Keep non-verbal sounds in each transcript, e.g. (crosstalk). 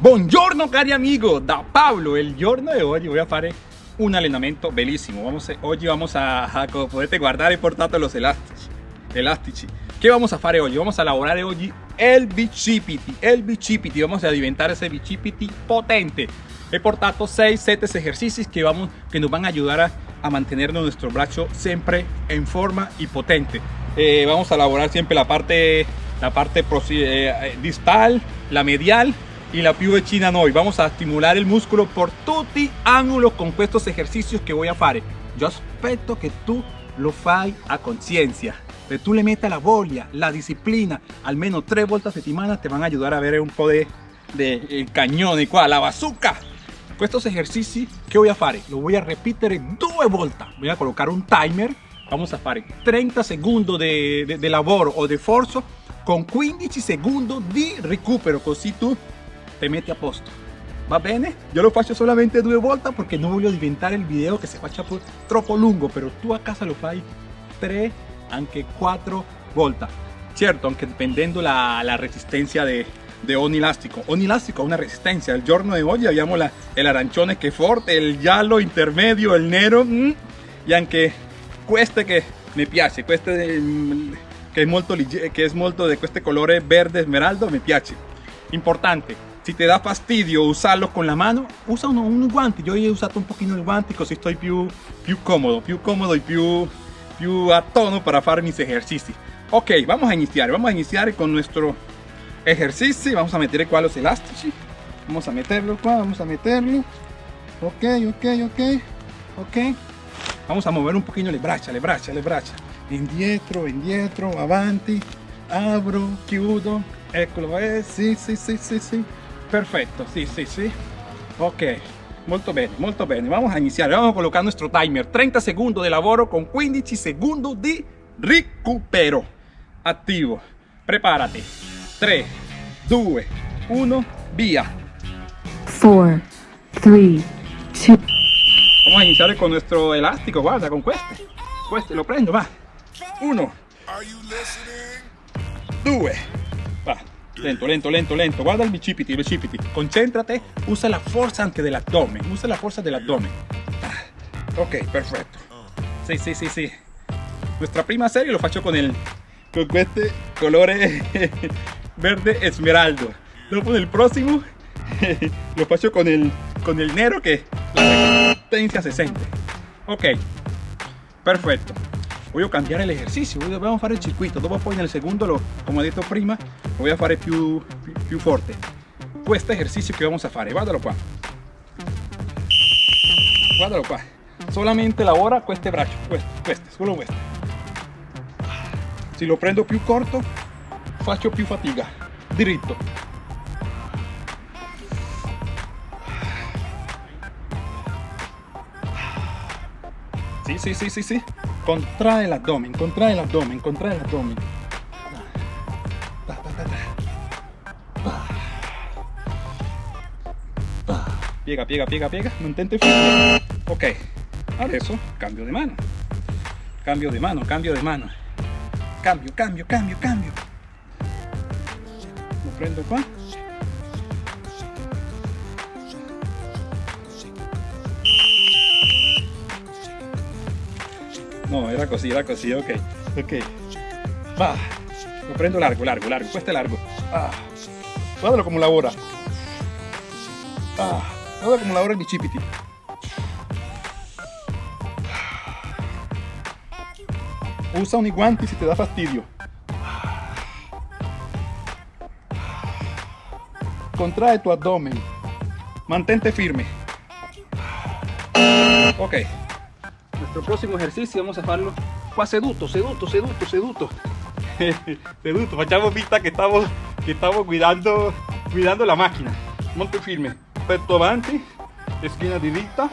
Buongiorno cari amigo, da Pablo, il giorno di oggi voy a fare un allenamento bellissimo. Vamos vamos a, a come potete guardare portato los elastici, elastici. Che vamos a fare oggi? Vamos a lavorare oggi il bicipiti, il bicipiti, vamos a diventare ese bicipiti potente. He portato 6-7 ejercicios que, vamos, que nos van a ayudar a, a mantener nuestro brazo siempre en forma y potente. Eh, vamos a elaborar siempre la parte, la parte eh, distal, la medial y la più china noi. Vamos a estimular el músculo por tutti ángulos con estos ejercicios que voy a fare. Yo aspetto que tú lo fai a conciencia. Que tú le metas la voglia, la disciplina, almeno tre volte a settimana te van a ayudar a ver un po' de, de cañón, qua, la bazooka. Estos ejercicios que voy a fare? Lo voy a repetir due volte. Voy a colocar un timer. Vamos a fare 30 segundos de, de, de o de forzo con 15 segundos di recupero, così tu te metti a posto. Va bene? Yo lo faccio solamente due volte porque no voglio diventare il video che si faccia troppo lungo, pero tu a casa lo fai 3, anche 4 volte. Certo, anche dipendendo la, la resistencia de, de ogni elastico. Ogni elastico ha una resistencia. El giorno de hoy abbiamo la, el arancione che è forte, il giallo intermedio, il nero, mm, e anche queste che mi piace, queste mm, che è molto, che è molto di questo colore verde smeraldo, mi piace. Importante, si te da fastidio usarlo con la mano, usa uno, un guante. Yo he usado un poquito el guante così estoy più, più cómodo, più cómodo y più, più a tono para hacer mis ejercicios. Ok, vamos a iniciar, vamos a iniciar con nuestro ejercicio. Vamos a meter qua los elásticos. Vamos a meterlo qua, vamos a meterlo. Ok, ok, ok, ok. Vamos a mover un poquito le braccia, le braccia, le braccia. Indietro, indietro, avanti. Abro, chiudo. Eccolo, eh, sì, sì, sì, sì, sì. Perfecto, sí, sí, sí. Ok, molto bene, molto bene. Vamos a iniciar, vamos a colocar nuestro timer. 30 segundos de lavoro con 15 segundos di recupero. Attivo. Prepárate. 3, 2, 1, via. 4, 3, 2. Vamos a iniciar con nuestro elástico, guarda, con este. Este lo prendo, va. 1, 2, Lento, lento, lento, lento. Guarda el bicipiti, el bicipiti. Concéntrate, usa la fuerza antes del abdomen. Usa la fuerza del abdomen. Ah, ok, perfecto. Sí, sí, sí, sí. Nuestra prima serie lo faccio con el con este color (laughs) verde esmeraldo. Luego el próximo (laughs) lo faccio con el con el negro que la resistencia se siente. Ok, perfecto voy a cambiare l'esercizio dobbiamo fare il circuito dopo poi nel secondo lo, come ho detto prima lo a fare più, più, più forte questo esercizio che vamos a fare guardalo qua guardalo qua solamente lavora queste braccia queste, queste solo queste se lo prendo più corto faccio più fatica diritto sì sì sì sì sì contrae el abdomen, contrae el abdomen, contrae el abdomen. Piega, piega, piega, piega, mantente firme. Ok, adesso cambio de mano. Cambio de mano, cambio de mano. Cambio, cambio, cambio, cambio. Lo prendo qua. No, era così, era così, ok. Ok. Va. Lo prendo largo, largo, largo. Questo è largo. Ah. Come lavora. Ah. Guarda come lavora il bicipiti. Usa un guanti se ti dà fastidio. Contrae tu abdomen. Mantente firme. Ok. Nuestro próximo ejercicio vamos a hacerlo qua seduto, seduto, seduto, seduto. (laughs) seduto, facciamo vista que estamos, que estamos cuidando, cuidando la máquina. Monte firme, petto avanti, esquina diritta,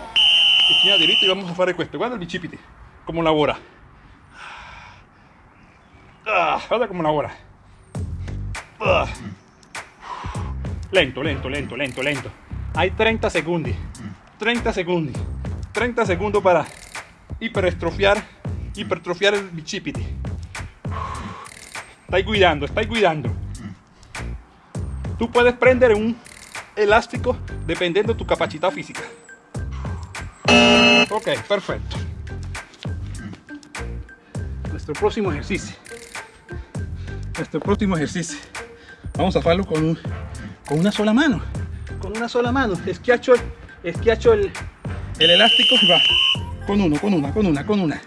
esquina diritta y vamos a fare questo. Guarda il bicipite, come lavora. Ah, guarda come lavora. Ah. Lento, lento, lento, lento, lento. Hay 30 segundos. 30 segundos. 30 segundos para hipertrofiar, hipertrofiar el bicipiti. Estáis cuidando, estáis cuidando. Tú puedes prender un elástico dependiendo de tu capacidad física. Ok, perfecto. Nuestro próximo ejercicio. Nuestro próximo ejercicio. Vamos a hacerlo con, un- con una sola mano. Con una sola mano. Esquiacho, esquiacho el, el elástico y va. Con uno, con una, con una, con una.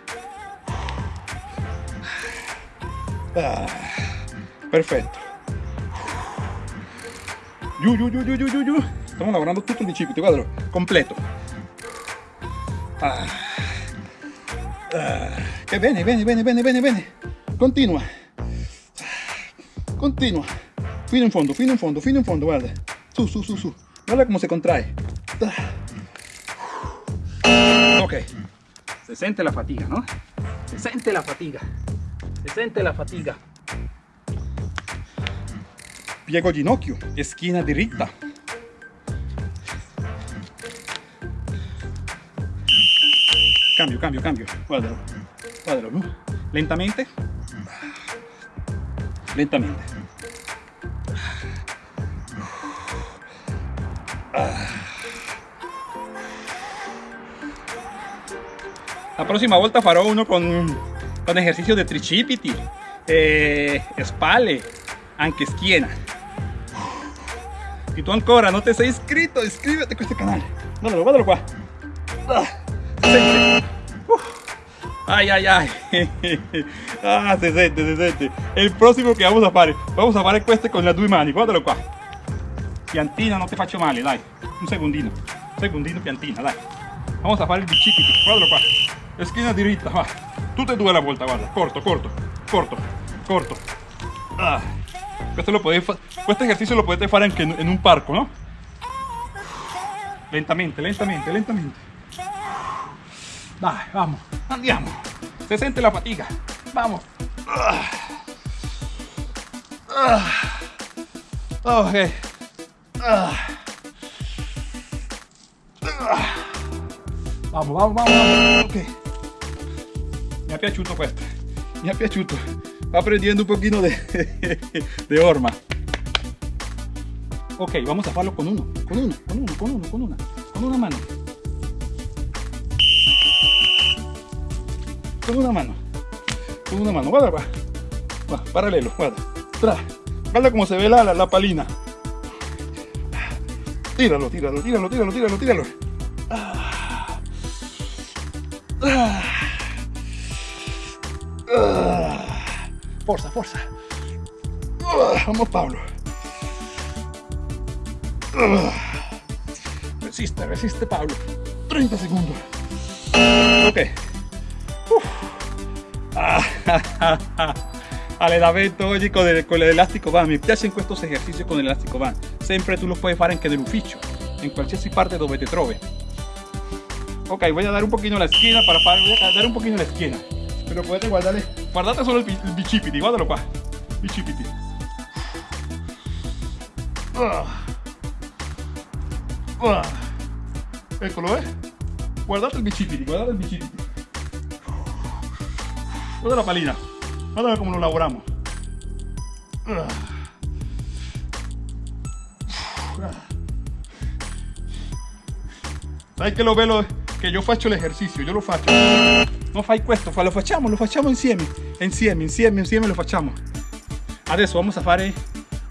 Ah, perfecto. Yu, yu, yu, yu, yu, yu. Estamos lavorando tutto il bicipite, completo. Ah. Ah. Che bene, bene, bene, bene, bene, bene. Continua. Continua. Fino in fondo, fino in fondo, fino in fondo, guarda. Su, su, su, su. Guarda come si contrae. Ah. Ok. Se sente la fatiga, ¿no? Se sente la fatiga. Se sente la fatiga. Piego ginocchio, schiena diritta. Cambio, cambio, cambio. Guardalo. Guardalo, ¿no? Lentamente. Lentamente. La prossima volta farò uno con, con ejercicios de tricipiti, eh, spalle, anche schiena. Si tu ancora non ti sei iscritto, iscriviti a questo canale. Guardalo, guardalo qua. Ah. Ay, ay, ay. (laughs) Ah, se sente, se sente. Il prossimo che vamos a fare, vamos a fare questo con le due mani. Guardalo qua. Piantina, non ti faccio male, dai. Un segundino. Un segundino, piantina, dai. Vamos a fare il bicipiti. Guardalo qua. Schiena diritta, va. Tutte e due alla volta, guarda. Corto, corto, corto, corto. Ah. Questo, lo potete fa- questo esercizio lo fare anche in, in un parco, no? Lentamente, lentamente, lentamente. Dai, vamos, andiamo. Se sente la fatica. Vamos. Ah. Ah. Ok. Vamos, vamos, vamos, vamos. Ok. Mi è piaciuto questo. Mi è piaciuto. Va prendiendo un pochino de, (laughs) de. Ok, vamos a hacerlo con uno. Con uno, con uno, con uno, con una. Con una mano. Con una mano. Con una mano. Guarda, va. Va, paralelo, guarda. Tra. Guarda cómo se ve la, la, la palina. Tíralo, tíralo, tíralo, tíralo, tíralo, tíralo. Ah. Forza, forza. Ah, Vamos, Pablo. Ah. Resiste, resiste, Pablo. 30 segundos. Ok. Uf. Ah, (laughs) Allenamento oggi con, con l'elastico band. Mi piacciono questi esercizi con l'elastico band. Sempre tu lo puoi fare anche nell'ufficio, in qualsiasi parte dove te trovi. Ok, voy a dar un poquito la esquina para fare, voy a dar un poquito la esquina. Pero potete guardare, guardate solo il, bi- il bicipiti, guardalo qua. Bicipiti. Ah. Ah. Eccolo, eh. Guardate il bicipiti, guardate il bicipiti. Guarda la palina. Guarda come lo lavoramos. Ah. Sai che lo bello che io faccio l'esercizio, io lo faccio. Non fai questo, lo facciamo, lo facciamo insieme. Insieme, insieme, insieme lo facciamo. Adesso vamos a fare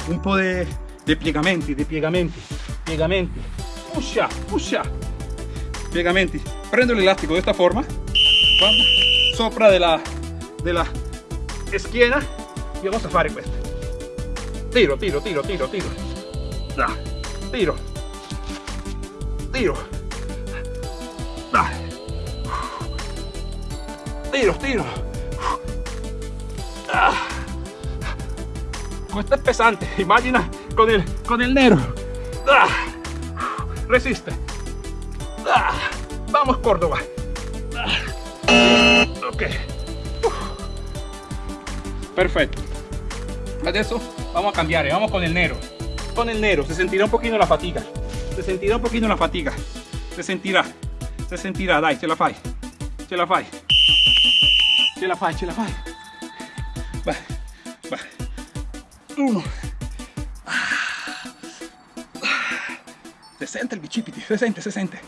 un po' di di piegamenti, di piegamenti, piegamenti. Pusha, pusha. Piegamenti. Prendo l'elastico di questa forma. Guarda, sopra della, della schiena y vamos a fare questo. Tiro, tiro, tiro, tiro, tiro. Da. Tiro. Tiro. Tiro, tiro. Ah. Questo è pesante, immagina con il, con il nero. Ah. Resiste. Ah. Vamos Córdoba. Ah. Ok. Perfecto. Adesso vamos a cambiare, vamos con el nero. Con el nero, se sentirá un poquito la fatiga. Se sentirá un poquito la fatiga. Se sentirá. Se sentirá, dai, ce la fai. Ce la fai. Ce la fai, ce la fai. Vai, vai. Uno. sente il bicipiti, si sente, si sente.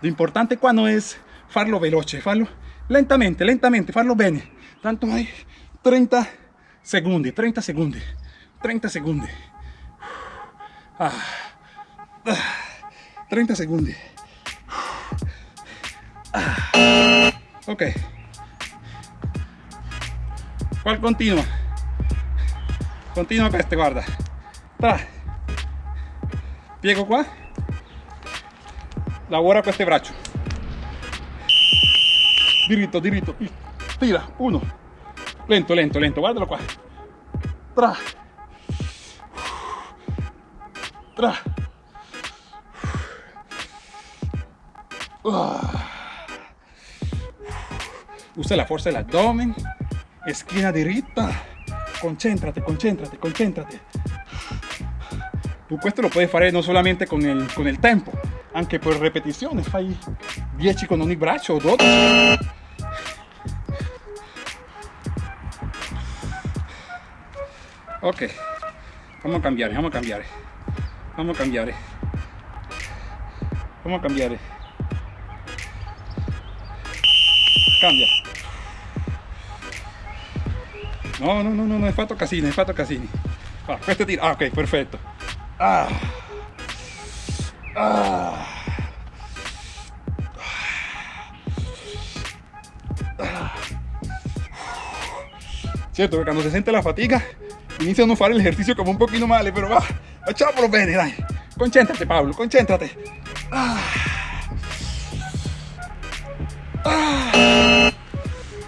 L'importante qua non è farlo veloce, farlo lentamente, lentamente, farlo bene. Tanto hai 30 secondi, 30 secondi, 30 secondi. Ah, ah, 30 secondi. Ah, ok. Qual continua? Continua queste, guarda. Tra. Piego qua. Lavora questo braccio. Diritto, diritto. Tira. Uno. Lento, lento, lento. Guardalo qua. Tra. Tra. Usa la fuerza del abdomen. Esquina diritta. Concéntrate, concéntrate, concéntrate. Tu questo lo puoi fare non solamente con il, con il tempo, anche per ripetizione. Fai 10 con ogni braccio o 12. Ok, vamos a cambiare, vamos a cambiare. Vamos a cambiare. Vamos a cambiare. Cambia. No, no, no, no, no hai fatto casini, hai fatto casini. Ah, questo tira. Ah, ok, perfetto. Ah. Ah. Cierto que cuando se siente la fatiga inizia a no el ejercicio como un poquito male, pero va, facciamolo bene, dai. Concéntrate, Pablo, concéntrate. Ah. Ah.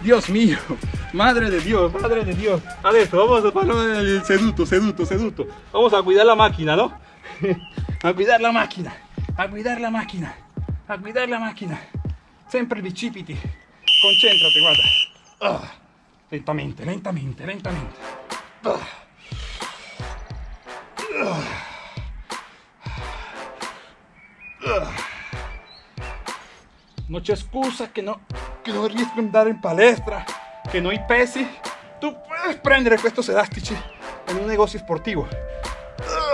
Dios mío, madre de Dios, madre de Dios. Adesso vamos a farlo el seduto, seduto, seduto. Vamos a cuidar la máquina, ¿no? (laughs) A cuidar la máquina, a cuidar la máquina, a cuidar la máquina. Sempre bicipiti. Concéntrate, guarda. Ah. Lentamente, lentamente, lentamente. Ah. Non c'è no, che ad andare in palestra, che non hai pesi. Tu puoi prendere questi elastici in un negozio sportivo.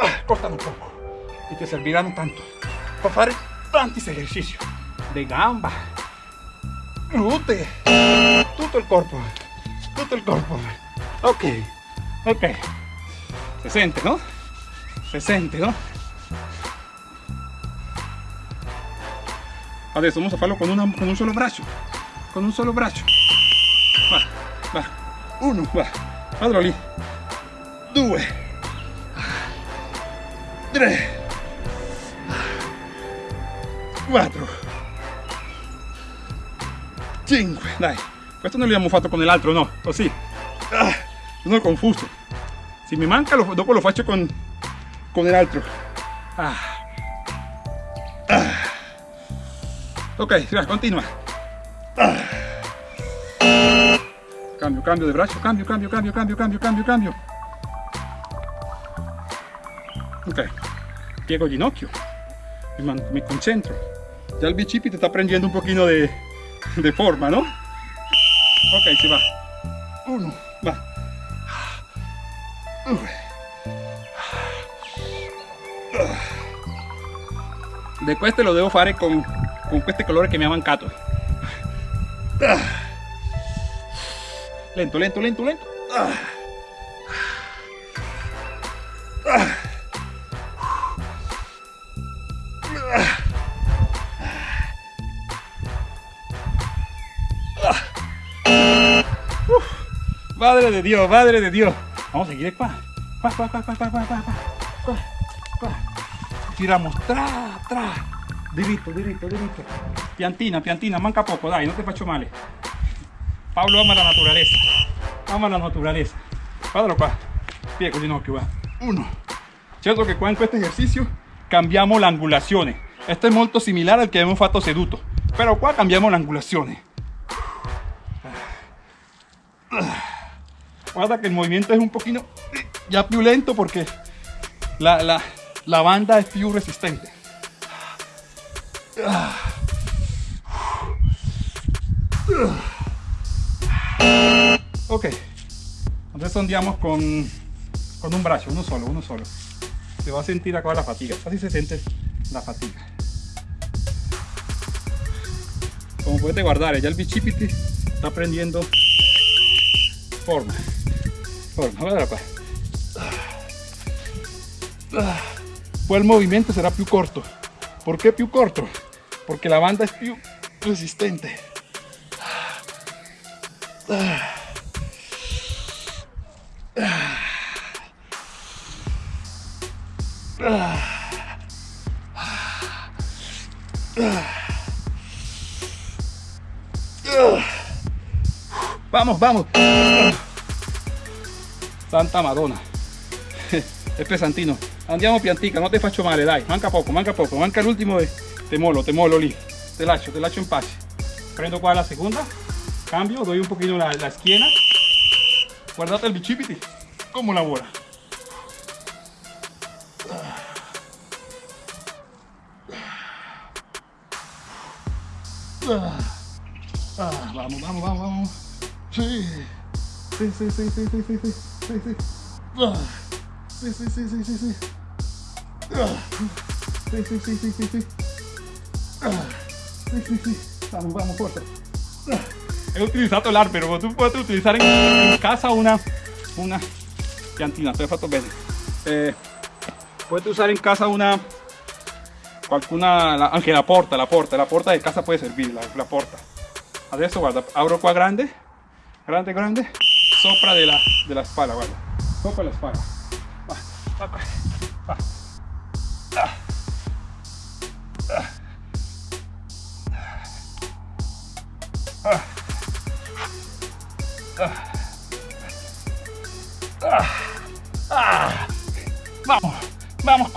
Ah, costano poco e ti serviranno tanto per fare tanti esercizi di gamba, glute, tutto il corpo, tutto il corpo. Ok, ok. Se sente, no? Se sente, no? Adesso vamos a farlo con, una, con un solo braccio. Con un solo braccio. Va, va. Uno, va. Guardalo lì. Due. Tre. Quattro. Cinque. Dai. Questo non l'abbiamo fatto con l'altro, no? O sì? Ah, sono confuso. Se mi manca, lo, dopo lo faccio con, con l'altro. Ah. Ah. Ok, continua. Cambio, cambio de braccio, cambio, cambio, cambio, cambio, cambio, cambio, cambio. Ok, piego il ginocchio, man- mi concentro. Ya el bicipite está prendiendo un poquito de, de forma, ¿no? Ok, si va. Uno, va. De questo lo devo fare con, con queste colore che mi ha mancato. Lento, lento, lento, lento. Madre de Dios, madre de Dios. Vamos a seguir qua. Tiramos, tra, tra. Diritto, diritto, diritto. Piantina, piantina, manca poco, dai, non ti faccio male. Paolo ama la naturaleza. Ama la naturaleza. Guardalo qua. Piego il ginocchio, va. Uno. Certo che qua in questo esercizio cambiamo l'angolazione. Esto è molto similare al che abbiamo fatto seduto. Però qua cambiamo l'angolazione. Guarda que el movimiento es un poquito ya più lento porque la, la, la banda es più resistente. Ok, entonces andiamo con, con un brazo, uno solo, uno solo. se va a sentir acá la fatiga. Así se siente la fatiga. Como puedes guardar, ya el bicipiti está prendiendo forma. Forma, guarda qua. Poi il movimento sarà più corto. Perché più corto? Perché la banda è più resistente. Vamos, vamos. Santa Madonna. È pesantino. Andiamo piantica, non ti faccio male, dai. Manca poco, manca poco. Manca l'ultimo e te molo, te molo lì. Te lascio, te lascio in pace. Prendo qua la seconda. Cambio, doy un pochino la, la schiena. Guardate il bicipiti. Come lavora. Ah, vamos, vamos, vamos, vamos. Sí. Sí, sí, sí, sí, sí, sí, sí, sí, sí. Ah. Sí, sí. Ah. Sì, sì, sì, sì, sì, sì. Ah. Sì, sì, sì. Vamos, vamos, forza he utilizado el ar, pero tú puedes utilizar en, casa una, una llantina, estoy faltando eh, puedes usar en casa una, alguna, la, ah, aunque la porta, la porta, la porta de casa puede servir, la, la porta. Adesso, guarda, abro qua grande, grande, grande, sopra de la, de la espalda, guarda, sopra la espalda.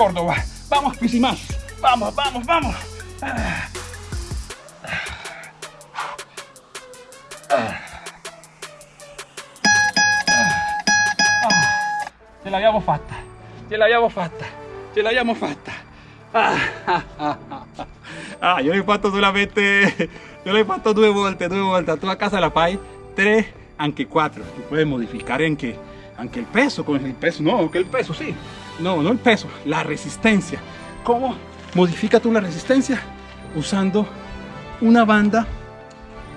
Córdoba, vamos Pisimás, vamos, vamos, vamos. (laughs) Ah. Ce l'abbiamo fatta, ce l'abbiamo fatta, ce l'abbiamo fatta. Ah, ah, ah, ah. Ah, io l'ho fatto solamente, io l'ho fatto due volte, due volte. Tu a casa la fai tre, anche quattro. Tu puoi modificare anche, aunque el peso, con el peso, no, que el peso, sí. No, no el peso, la resistencia. ¿Cómo modifica tú la resistencia? Usando una banda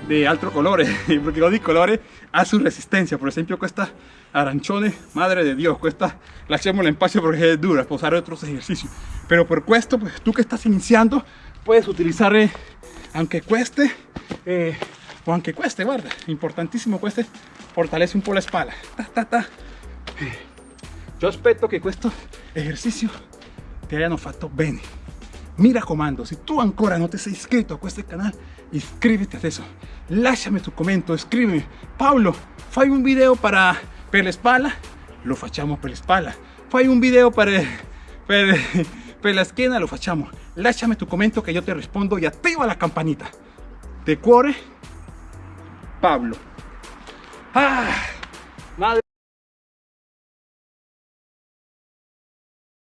de alto colores, (laughs) porque los colores a su resistencia. Por ejemplo, cuesta aranchones, madre de Dios, cuesta la hacemos en espacio porque es dura, para usar otros ejercicios. Pero por cuesto, pues tú que estás iniciando, puedes utilizar, eh, aunque cueste, eh, o aunque cueste, guarda, importantísimo cueste, fortalece un poco la espalda. Ta, ta, ta. Eh, Io aspetto che questo esercizio ti abbiano fatto bene. Mi raccomando, se tu ancora non ti sei iscritto a questo canale, iscriviti adesso. Lasciami tu commento, scrivimi. Paolo, fai un video para, per la spalla? Lo facciamo per la. Fai un video per, per, per la schiena? Lo facciamo. Lasciami tu commento che io ti rispondo e attiva la campanita. De cuore, Pablo. Ah, madre.